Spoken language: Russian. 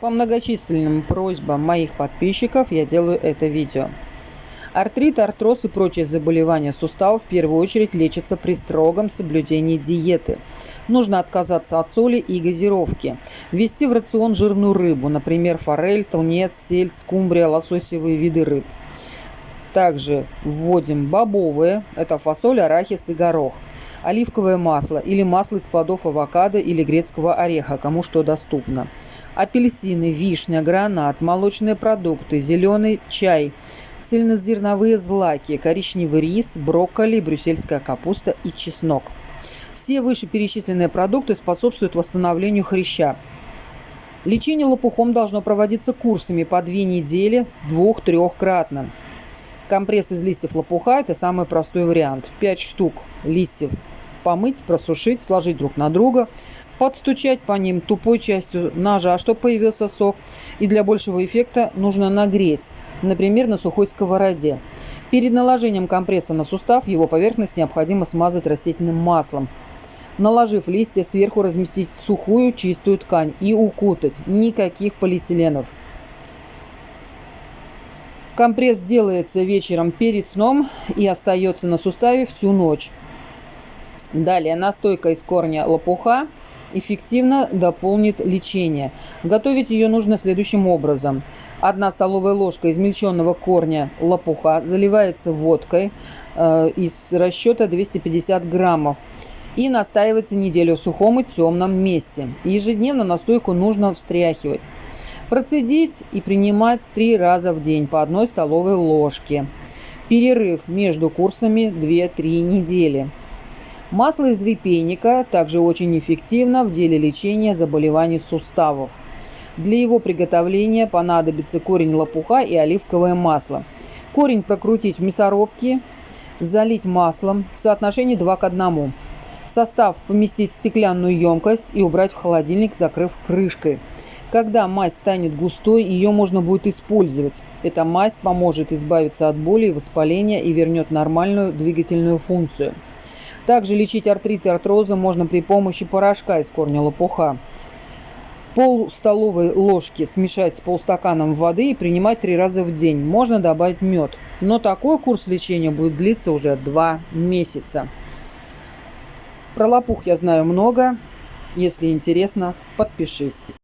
По многочисленным просьбам моих подписчиков я делаю это видео. Артрит, артроз и прочие заболевания суставов в первую очередь лечатся при строгом соблюдении диеты. Нужно отказаться от соли и газировки. Ввести в рацион жирную рыбу, например, форель, тунец, сельдь, скумбрия, лососевые виды рыб. Также вводим бобовые, это фасоль, арахис и горох оливковое масло или масло из плодов авокадо или грецкого ореха, кому что доступно апельсины, вишня, гранат, молочные продукты, зеленый чай, цельнозерновые злаки, коричневый рис, брокколи, брюссельская капуста и чеснок. Все вышеперечисленные продукты способствуют восстановлению хряща. Лечение лопухом должно проводиться курсами по две недели, двух-трехкратно. Компресс из листьев лопуха – это самый простой вариант. 5 штук листьев помыть, просушить, сложить друг на друга, подстучать по ним тупой частью ножа, чтобы появился сок. И для большего эффекта нужно нагреть, например, на сухой сковороде. Перед наложением компресса на сустав его поверхность необходимо смазать растительным маслом. Наложив листья, сверху разместить сухую чистую ткань и укутать. Никаких полиэтиленов. Компресс делается вечером перед сном и остается на суставе всю ночь. Далее настойка из корня лопуха эффективно дополнит лечение. Готовить ее нужно следующим образом. Одна столовая ложка измельченного корня лопуха заливается водкой э, из расчета 250 граммов и настаивается неделю в сухом и темном месте. Ежедневно настойку нужно встряхивать. Процедить и принимать три раза в день по одной столовой ложке. Перерыв между курсами 2-3 недели. Масло из репейника также очень эффективно в деле лечения заболеваний суставов. Для его приготовления понадобится корень лопуха и оливковое масло. Корень прокрутить в мясорубке, залить маслом в соотношении 2 к 1. Состав поместить в стеклянную емкость и убрать в холодильник, закрыв крышкой. Когда мазь станет густой, ее можно будет использовать. Эта мазь поможет избавиться от боли и воспаления и вернет нормальную двигательную функцию. Также лечить артрит и артрозы можно при помощи порошка из корня лопуха. Пол столовой ложки смешать с полстаканом воды и принимать три раза в день. Можно добавить мед. Но такой курс лечения будет длиться уже два месяца. Про лопух я знаю много. Если интересно, подпишись.